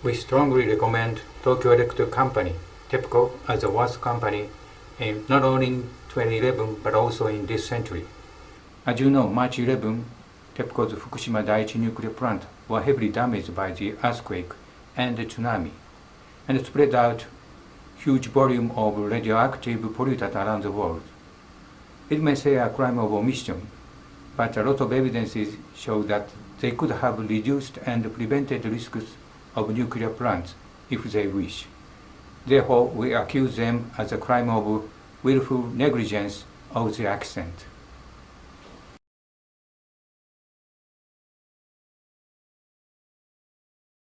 We strongly recommend Tokyo Electric Company, TEPCO, as the worst company in not only in 2011 but also in this century. As you know, March 11, TEPCO's Fukushima Daiichi nuclear plant were heavily damaged by the earthquake and the tsunami, and spread out huge volume of radioactive pollutant around the world. It may say a crime of omission, but a lot of evidences show that they could have reduced and prevented risks of nuclear plants if they wish. Therefore, we accuse them as a crime of willful negligence of the accident.